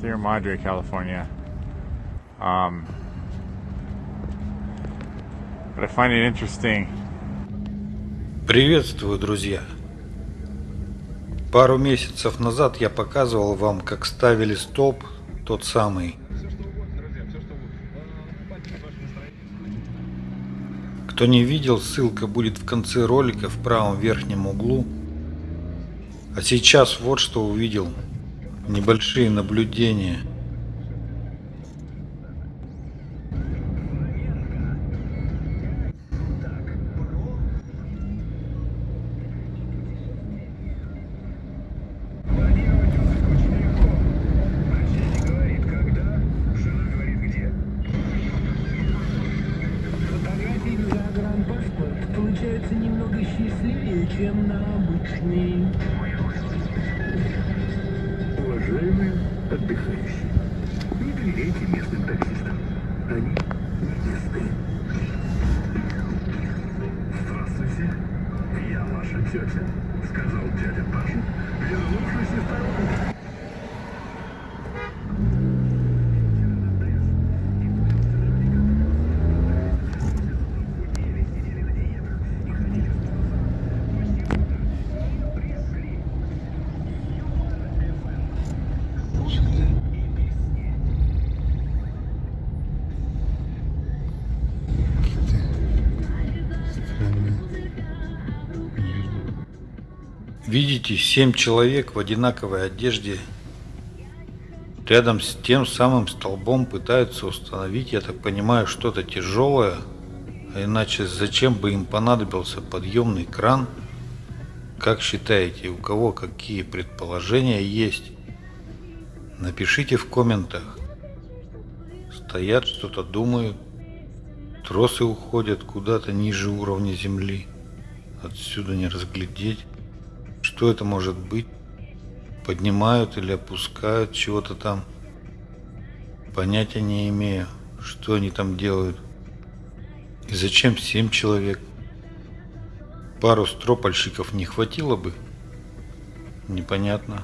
Sierra Madre, California. Um, but I find it interesting. Приветствую, друзья! Пару месяцев назад я показывал вам, как ставили столб, тот самый. Кто не видел, ссылка будет в конце ролика в правом верхнем углу. А сейчас вот что увидел. Небольшие наблюдения. Получаются немного счастливее, чем на обычный. Уважаемые отдыхающие, не доверяйте местным таксистам. Они нечестны. Здравствуйте, я ваша тетя, Видите, семь человек в одинаковой одежде рядом с тем самым столбом пытаются установить, я так понимаю, что-то тяжелое. А иначе зачем бы им понадобился подъемный кран? Как считаете, у кого какие предположения есть? Напишите в комментах. Стоят, что-то думают. Тросы уходят куда-то ниже уровня земли. Отсюда не разглядеть. Что это может быть? Поднимают или опускают чего-то там? Понятия не имею, что они там делают. И зачем семь человек? Пару стропольщиков не хватило бы? Непонятно.